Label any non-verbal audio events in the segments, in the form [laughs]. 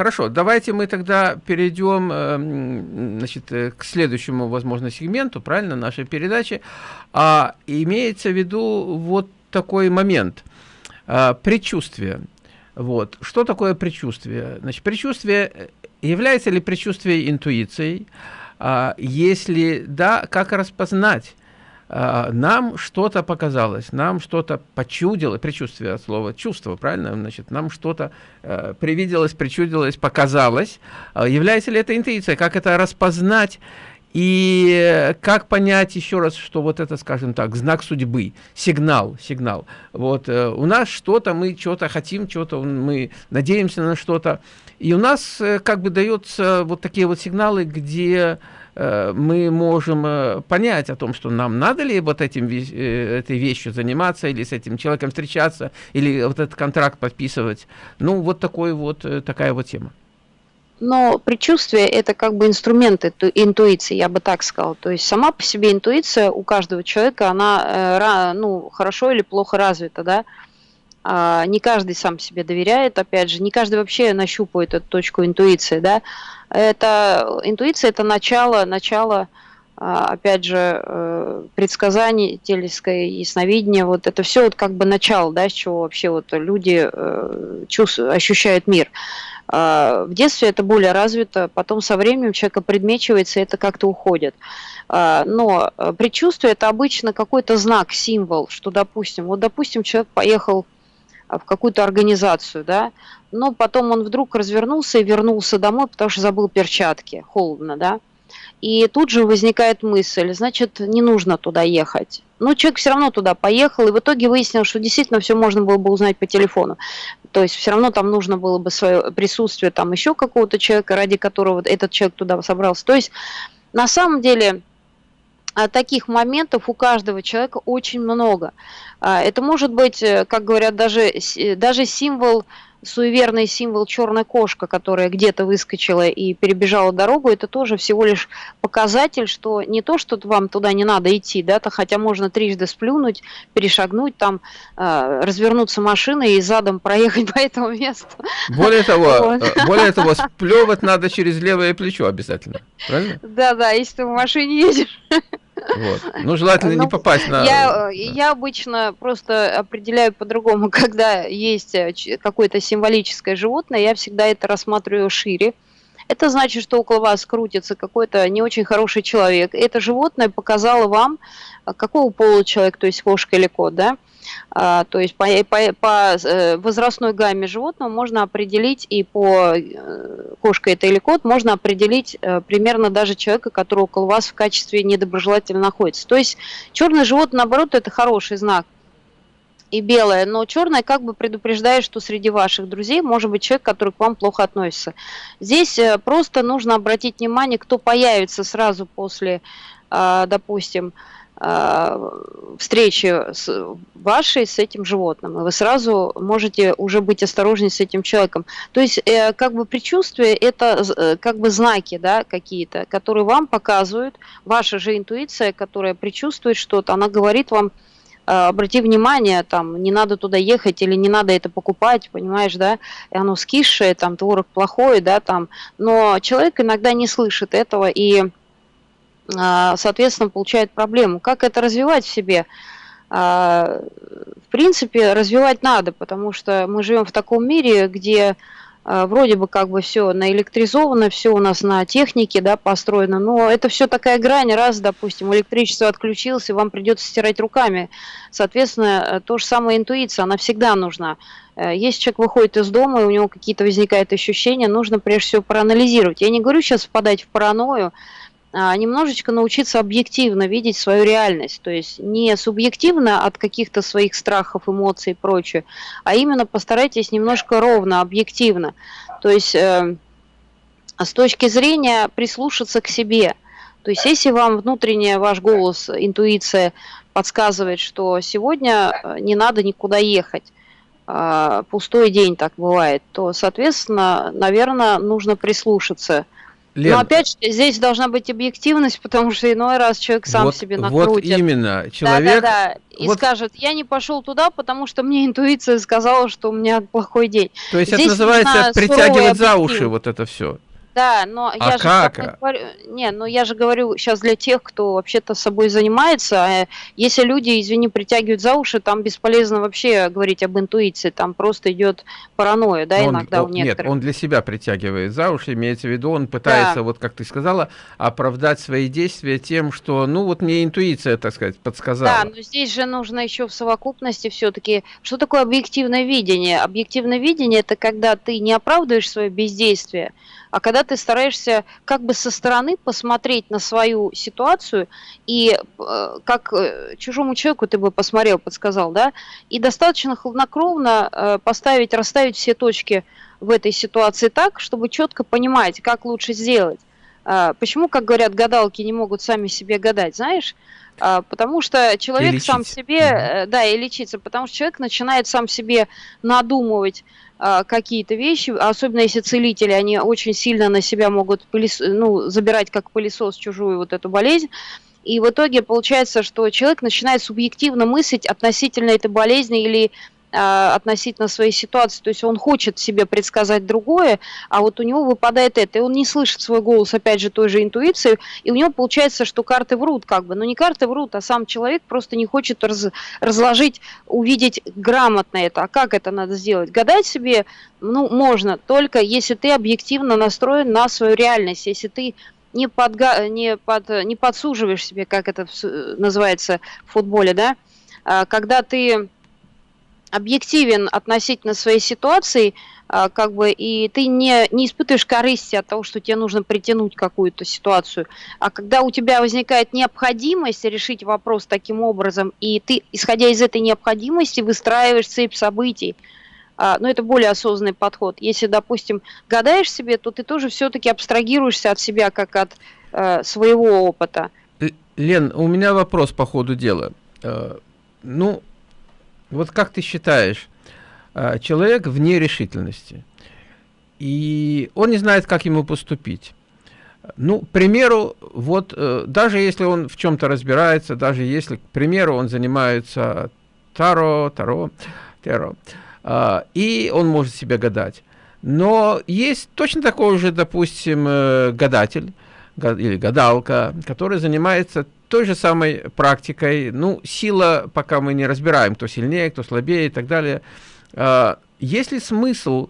хорошо, давайте мы тогда перейдем э, значит, э, к следующему, возможно, сегменту, правильно, нашей передачи. А, имеется в виду вот такой момент. А, предчувствие. Вот. Что такое предчувствие? Значит, предчувствие, является ли предчувствие интуицией? А, если да, как распознать? А, нам что-то показалось, нам что-то почудило, предчувствие от слова чувство, правильно? Значит, нам что-то э, привиделось, причудилось, показалось. Э, является ли это интуиция? Как это распознать? И как понять еще раз, что вот это, скажем так, знак судьбы, сигнал, сигнал. Вот э, у нас что-то, мы что-то хотим, что-то мы надеемся на что-то. И у нас э, как бы дается вот такие вот сигналы, где э, мы можем э, понять о том, что нам надо ли вот этим, э, этой вещью заниматься, или с этим человеком встречаться, или вот этот контракт подписывать. Ну, вот такой вот, э, такая вот тема но предчувствие это как бы инструмент интуиции, я бы так сказала. То есть сама по себе интуиция у каждого человека, она э, ну, хорошо или плохо развита, да. А, не каждый сам себе доверяет, опять же, не каждый вообще нащупывает эту точку интуиции, да. Это интуиция это начало, начало, а, опять же, э, предсказаний, телеское ясновидение, вот это все вот как бы начало, да, с чего вообще вот люди э, чувствуют, ощущают мир. А, в детстве это более развито, потом со временем человека предмечивается, и это как-то уходит. Но э, предчувствие – это обычно какой-то знак, символ, что, допустим, вот, допустим, человек поехал в какую-то организацию, да, но потом он вдруг развернулся и вернулся домой, потому что забыл перчатки, холодно, да, и тут же возникает мысль, значит, не нужно туда ехать. Но человек все равно туда поехал, и в итоге выяснил, что действительно все можно было бы узнать по телефону. То есть все равно там нужно было бы свое присутствие там еще какого-то человека, ради которого этот человек туда собрался. То есть на самом деле а, таких моментов у каждого человека очень много. А, это может быть, э, как говорят, даже, даже символ суеверный символ черная кошка, которая где-то выскочила и перебежала дорогу, это тоже всего лишь показатель, что не то, что вам туда не надо идти, да, то хотя можно трижды сплюнуть, перешагнуть, там, э, развернуться машиной и задом проехать [laughs] по этому месту. Более того, [laughs] вот. Э, более того, сплевать надо через левое плечо обязательно, правильно? Да, да, если ты в машине едешь. [laughs] Вот. Ну, желательно ну, не попасть на... Я, да. я обычно просто определяю по-другому, [laughs] когда есть э, какое-то символическое животное, я всегда это рассматриваю шире. Это значит, что около вас крутится какой-то не очень хороший человек. Это животное показало вам, э, какого пола человек, то есть кошка или кот, да? А, то есть по, по, по э, возрастной гамме животного можно определить и по э, кошка это или кот, можно определить э, примерно даже человека, который около вас в качестве недоброжелательно находится. То есть черное животное, наоборот, это хороший знак и белое, но черное как бы предупреждает, что среди ваших друзей может быть человек, который к вам плохо относится. Здесь просто нужно обратить внимание, кто появится сразу после, а, допустим, встречи с вашей с этим животным, и вы сразу можете уже быть осторожнее с этим человеком. То есть, э, как бы предчувствие это э, как бы знаки, да, какие-то, которые вам показывают, ваша же интуиция, которая предчувствует что-то, она говорит вам, э, обрати внимание, там, не надо туда ехать или не надо это покупать, понимаешь, да, и оно скисшее, там, творог плохой, да, там, но человек иногда не слышит этого, и а, соответственно, получает проблему. Как это развивать в себе? А, в принципе, развивать надо, потому что мы живем в таком мире, где а, вроде бы как бы все наэлектризовано, все у нас на технике да, построено, но это все такая грань, раз, допустим, электричество отключилось, и вам придется стирать руками. Соответственно, то же самое интуиция, она всегда нужна. Э, если человек выходит из дома, и у него какие-то возникают ощущения, нужно прежде всего проанализировать. Я не говорю сейчас впадать в паранойю, а, немножечко научиться объективно видеть свою реальность, то есть не субъективно от каких-то своих страхов, эмоций и прочее, а именно постарайтесь немножко ровно, объективно, то есть э, с точки зрения прислушаться к себе. То есть если вам внутренний ваш голос, интуиция подсказывает, что сегодня э, не надо никуда ехать, а, пустой день так бывает, то, соответственно, наверное, нужно прислушаться – Лен, Но опять же, здесь должна быть объективность, потому что иной раз человек сам вот, себе накрутит. Вот именно. Человек... Да, да, да. И вот... скажет, я не пошел туда, потому что мне интуиция сказала, что у меня плохой день. То есть здесь это называется притягивать за уши вот это все. Да, но а я как? же говорю, не, но я же говорю сейчас для тех, кто вообще-то собой занимается. А если люди, извини, притягивают за уши, там бесполезно вообще говорить об интуиции, там просто идет паранойя, да, он, иногда он, у некоторых. Нет, он для себя притягивает за уши, имеется в виду, он пытается, да. вот как ты сказала, оправдать свои действия тем, что, ну вот мне интуиция, так сказать, подсказала. Да, но здесь же нужно еще в совокупности все-таки, что такое объективное видение? Объективное видение это когда ты не оправдываешь свое бездействие, а когда ты стараешься как бы со стороны посмотреть на свою ситуацию и э, как э, чужому человеку ты бы посмотрел, подсказал, да, и достаточно хладнокровно э, поставить, расставить все точки в этой ситуации так, чтобы четко понимать, как лучше сделать. Э, почему, как говорят, гадалки не могут сами себе гадать, знаешь? Э, потому что человек сам себе, э, да, и лечиться, потому что человек начинает сам себе надумывать а, какие-то вещи, особенно если целители, они очень сильно на себя могут пылес, ну, забирать как пылесос чужую вот эту болезнь. И в итоге получается, что человек начинает субъективно мыслить относительно этой болезни или а, относительно своей ситуации. То есть он хочет себе предсказать другое, а вот у него выпадает это. И он не слышит свой голос, опять же, той же интуиции. И у него получается, что карты врут как бы. Но не карты врут, а сам человек просто не хочет раз, разложить, увидеть грамотно это. А как это надо сделать? Гадать себе, ну, можно, только если ты объективно настроен на свою реальность. Если ты не, подга... не, под... не подсуживаешь себе, как это называется в футболе, да, а, когда ты объективен относительно своей ситуации, а, как бы, и ты не, не испытываешь корысти от того, что тебе нужно притянуть какую-то ситуацию. А когда у тебя возникает необходимость решить вопрос таким образом, и ты, исходя из этой необходимости, выстраиваешь цепь событий, а, но это более осознанный подход. Если, допустим, гадаешь себе, то ты тоже все-таки абстрагируешься от себя, как от э, своего опыта. Лен, у меня вопрос по ходу дела. Э, ну, вот как ты считаешь, а, человек в нерешительности, и он не знает, как ему поступить. Ну, к примеру, вот э, даже если он в чем-то разбирается, даже если, к примеру, он занимается таро, таро, таро, а, и он может себе гадать. Но есть точно такой же, допустим, э, гадатель или гадалка, который занимается той же самой практикой, ну, сила, пока мы не разбираем, кто сильнее, кто слабее и так далее, э, есть ли смысл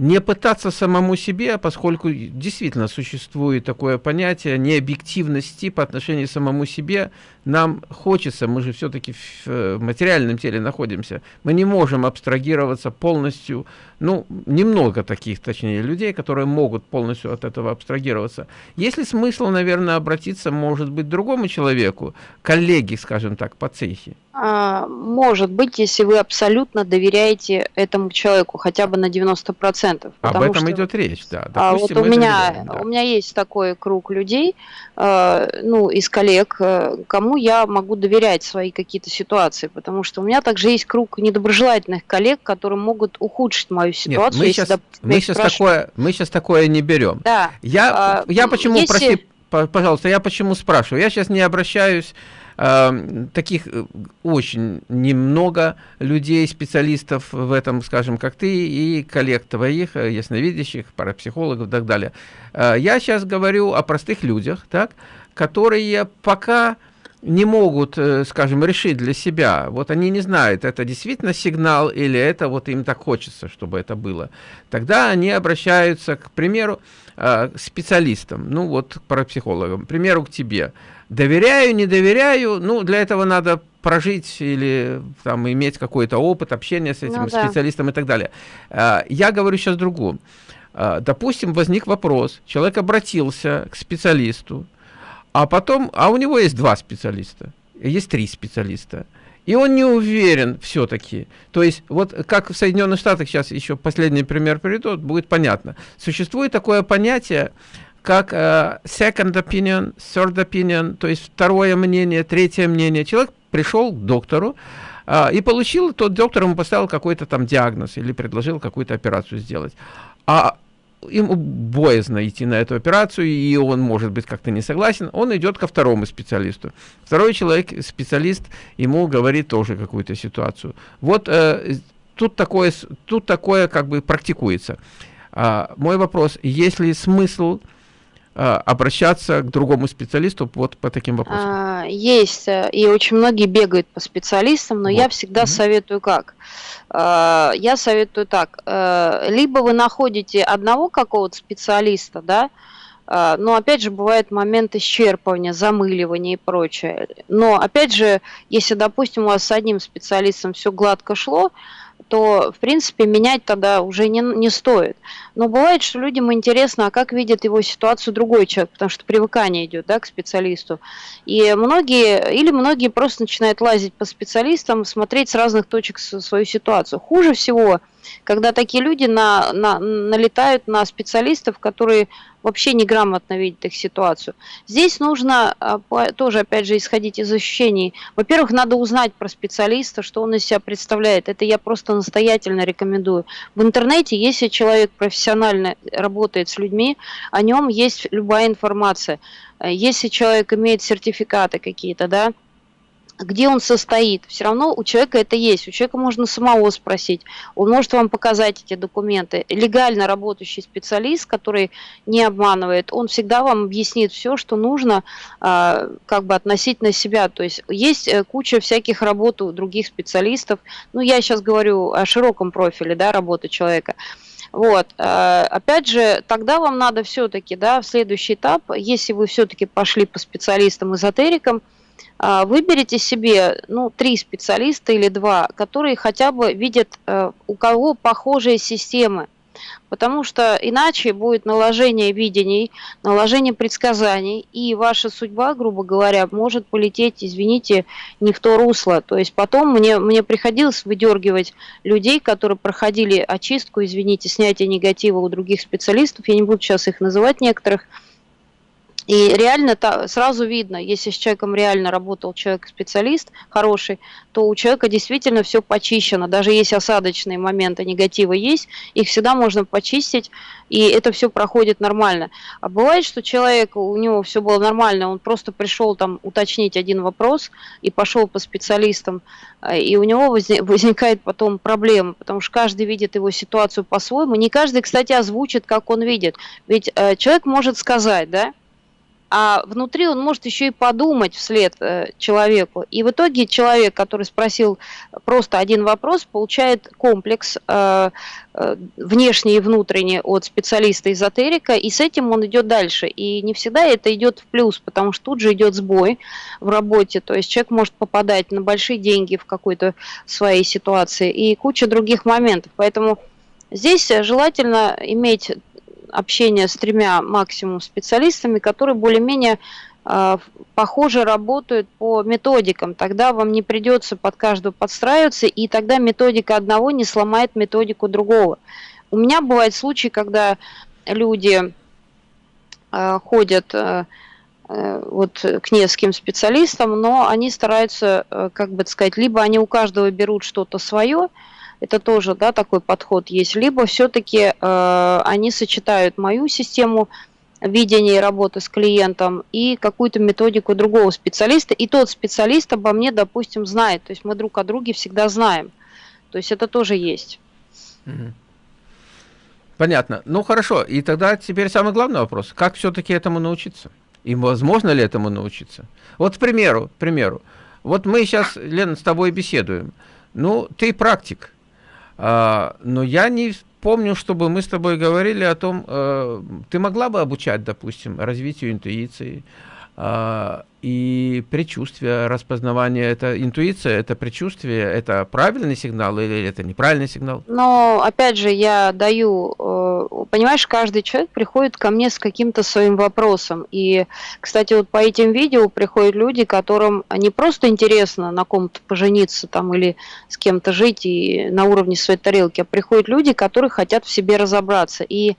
не пытаться самому себе, поскольку действительно существует такое понятие необъективности по отношению к самому себе, нам хочется, мы же все-таки в материальном теле находимся, мы не можем абстрагироваться полностью, ну, немного таких, точнее, людей, которые могут полностью от этого абстрагироваться. Есть ли смысл, наверное, обратиться, может быть, другому человеку, коллеге, скажем так, по цехе? А, может быть, если вы абсолютно доверяете этому человеку, хотя бы на 90%. Об этом что, идет речь, да. А Допустим, вот у меня, доверяем, да. у меня есть такой круг людей, э, ну, из коллег, э, кому я могу доверять свои какие-то ситуации, потому что у меня также есть круг недоброжелательных коллег, которые могут ухудшить мою ситуацию. Нет, мы, сейчас, допустим, мы, сейчас такое, мы сейчас такое не берем. Да. Я, а, я почему, если... прости, пожалуйста, я почему спрашиваю? Я сейчас не обращаюсь таких э, очень немного людей, специалистов в этом, скажем, как ты, и коллег твоих, э, ясновидящих, парапсихологов и так далее. Э, я сейчас говорю о простых людях, так, которые пока не могут, скажем, решить для себя, вот они не знают, это действительно сигнал или это вот им так хочется, чтобы это было. Тогда они обращаются, к примеру, к специалистам, ну вот к парапсихологам, к примеру, к тебе. Доверяю, не доверяю, ну, для этого надо прожить или там иметь какой-то опыт общения с этим ну, специалистом да. и так далее. А, я говорю сейчас другому. А, допустим, возник вопрос, человек обратился к специалисту, а потом, а у него есть два специалиста, есть три специалиста. И он не уверен все-таки. То есть, вот как в Соединенных Штатах, сейчас еще последний пример приведу, будет понятно. Существует такое понятие как э, second opinion, third opinion, то есть второе мнение, третье мнение. Человек пришел к доктору э, и получил, тот доктор ему поставил какой-то там диагноз или предложил какую-то операцию сделать. А ему боязно идти на эту операцию, и он может быть как-то не согласен, он идет ко второму специалисту. Второй человек, специалист, ему говорит тоже какую-то ситуацию. Вот э, тут, такое, тут такое как бы практикуется. А, мой вопрос, есть ли смысл обращаться к другому специалисту вот по таким вопросам? А, есть, э, и очень многие бегают по специалистам, но вот. я всегда -hmm. советую как? А, я советую так, э, либо вы находите одного какого-то специалиста, да, но опять же бывает момент исчерпывания, замыливания и прочее. Но опять же, если, допустим, у вас с одним специалистом все гладко шло, то, в принципе, менять тогда уже не, не стоит. Но бывает, что людям интересно, а как видит его ситуацию другой человек, потому что привыкание идет да, к специалисту. И многие, или многие просто начинают лазить по специалистам, смотреть с разных точек свою ситуацию. Хуже всего, когда такие люди на, на, налетают на специалистов, которые вообще неграмотно видят их ситуацию. Здесь нужно а, тоже, опять же, исходить из ощущений. Во-первых, надо узнать про специалиста, что он из себя представляет. Это я просто настоятельно рекомендую. В интернете, если человек профессионально работает с людьми, о нем есть любая информация. Если человек имеет сертификаты какие-то, да, где он состоит. Все равно у человека это есть. У человека можно самого спросить. Он может вам показать эти документы. Легально работающий специалист, который не обманывает, он всегда вам объяснит все, что нужно а, как бы относительно себя. То есть есть э, куча всяких работ у других специалистов. Ну, я сейчас говорю о широком профиле да, работы человека. Вот. Э, опять же, тогда вам надо все-таки, да, в следующий этап, если вы все-таки пошли по специалистам-эзотерикам, а, выберите себе ну, три специалиста или два, которые хотя бы видят, э, у кого похожие системы. Потому что иначе будет наложение видений, наложение предсказаний, и ваша судьба, грубо говоря, может полететь, извините, не в то русло. То есть потом мне, мне приходилось выдергивать людей, которые проходили очистку, извините, снятие негатива у других специалистов, я не буду сейчас их называть некоторых, и реально та, сразу видно, если с человеком реально работал человек-специалист хороший, то у человека действительно все почищено. Даже если осадочные моменты негатива есть, их всегда можно почистить, и это все проходит нормально. А бывает, что человек, у него все было нормально, он просто пришел там уточнить один вопрос и пошел по специалистам, э, и у него [laughs] возникает потом проблема, потому что каждый видит его ситуацию по-своему. Не каждый, кстати, озвучит, как он видит. Ведь э, человек может сказать, да, а внутри он может еще и подумать вслед э, человеку. И в итоге человек, который спросил просто один вопрос, получает комплекс э, э, внешний и внутренний от специалиста-эзотерика, и с этим он идет дальше. И не всегда это идет в плюс, потому что тут же идет сбой в работе, то есть человек может попадать на большие деньги в какой-то своей ситуации и куча других моментов. Поэтому здесь желательно иметь общение с тремя максимум специалистами, которые более-менее э, похоже работают по методикам. Тогда вам не придется под каждую подстраиваться, и тогда методика одного не сломает методику другого. У меня бывают случаи, когда люди э, ходят э, вот к нескольким специалистам, но они стараются, как бы сказать, либо они у каждого берут что-то свое, это тоже да, такой подход есть. Либо все-таки э, они сочетают мою систему видения и работы с клиентом и какую-то методику другого специалиста. И тот специалист обо мне, допустим, знает. То есть мы друг о друге всегда знаем. То есть это тоже есть. Понятно. Ну хорошо. И тогда теперь самый главный вопрос. Как все-таки этому научиться? И возможно ли этому научиться? Вот, к примеру, к примеру, вот мы сейчас, Лена, с тобой беседуем. Ну, ты практик. А, но я не помню, чтобы мы с тобой говорили о том, э, ты могла бы обучать, допустим, развитию интуиции, и предчувствие, распознавание, это интуиция, это предчувствие, это правильный сигнал или это неправильный сигнал? Но, опять же, я даю, э, понимаешь, каждый человек приходит ко мне с каким-то своим вопросом. И, кстати, вот по этим видео приходят люди, которым не просто интересно на ком-то пожениться там или с кем-то жить и на уровне своей тарелки, а приходят люди, которые хотят в себе разобраться. И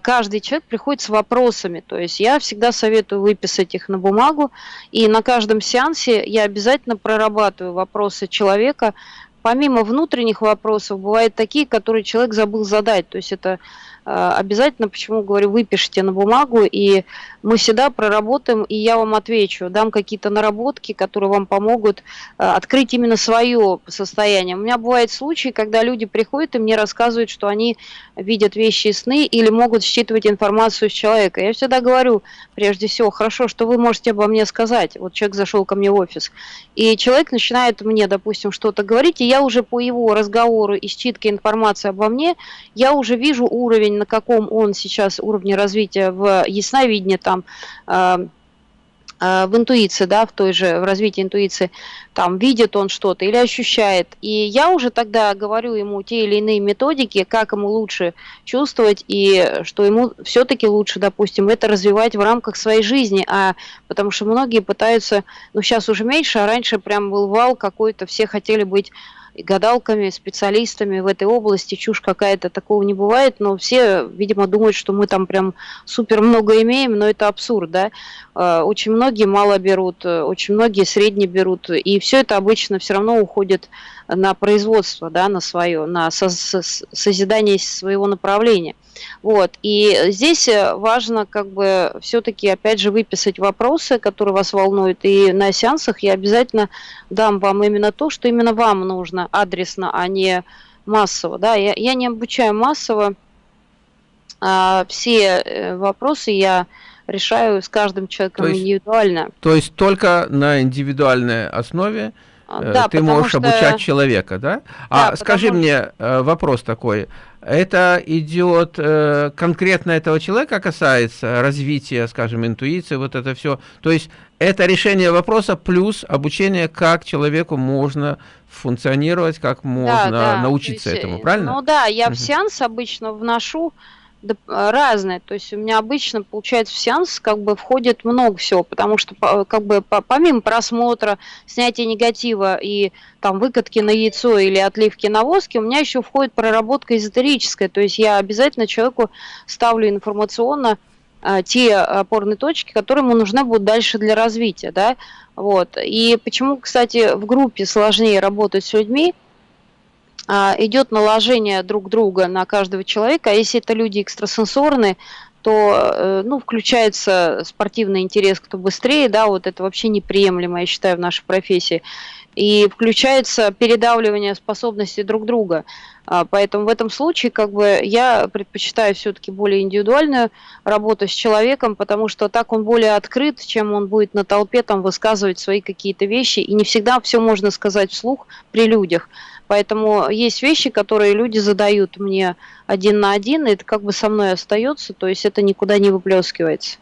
каждый человек приходит с вопросами. То есть я всегда советую выписать их на бумагу, и на каждом сеансе я обязательно прорабатываю вопросы человека, помимо внутренних вопросов, бывают такие, которые человек забыл задать. То есть это Э, обязательно, почему говорю, выпишите на бумагу, и мы всегда проработаем, и я вам отвечу, дам какие-то наработки, которые вам помогут э, открыть именно свое состояние. У меня бывают случаи, когда люди приходят и мне рассказывают, что они видят вещи и сны или могут считывать информацию с человека. Я всегда говорю, прежде всего, хорошо, что вы можете обо мне сказать. Вот человек зашел ко мне в офис, и человек начинает мне, допустим, что-то говорить, и я уже по его разговору и считке информации обо мне, я уже вижу уровень на каком он сейчас уровне развития в ясновидении, там, э, э, в интуиции, да, в той же, в развитии интуиции, там, видит он что-то или ощущает. И я уже тогда говорю ему те или иные методики, как ему лучше чувствовать, и что ему все-таки лучше, допустим, это развивать в рамках своей жизни, а потому что многие пытаются, ну, сейчас уже меньше, а раньше прям был вал какой-то, все хотели быть гадалками, специалистами в этой области, чушь какая-то, такого не бывает, но все, видимо, думают, что мы там прям супер много имеем, но это абсурд, да. Э, очень многие мало берут, э, очень многие средне берут, и все это обычно все равно уходит на производство, да, на свое, на созидание своего направления. Вот. И здесь э, важно как бы все-таки опять же выписать вопросы, которые вас волнуют. И на сеансах я обязательно дам вам именно то, что именно вам нужно адресно, а не массово. Да? Я, я не обучаю массово. А все э, вопросы я решаю с каждым человеком то есть, индивидуально. То есть только на индивидуальной основе да, ты можешь что... обучать человека, да? да а скажи потому... мне вопрос такой это идет э, конкретно этого человека касается развития, скажем, интуиции, вот это все. То есть это решение вопроса плюс обучение, как человеку можно функционировать, как можно да, да. научиться есть, этому, правильно? Ну да, я угу. в сеанс обычно вношу разные. То есть у меня обычно, получается, в сеанс как бы входит много всего, потому что как бы помимо просмотра, снятия негатива и там выкатки на яйцо или отливки на воске, у меня еще входит проработка эзотерическая. То есть я обязательно человеку ставлю информационно а, те опорные точки, которые ему нужны будут дальше для развития, да, вот. И почему, кстати, в группе сложнее работать с людьми, а, идет наложение друг друга на каждого человека, а если это люди экстрасенсорные, то э, ну, включается спортивный интерес, кто быстрее, да, вот это вообще неприемлемо, я считаю, в нашей профессии. И включается передавливание способностей друг друга. А, поэтому в этом случае как бы я предпочитаю все-таки более индивидуальную работу с человеком, потому что так он более открыт, чем он будет на толпе там высказывать свои какие-то вещи. И не всегда все можно сказать вслух при людях. Поэтому есть вещи, которые люди задают мне один на один, и это как бы со мной остается, то есть это никуда не выплескивается.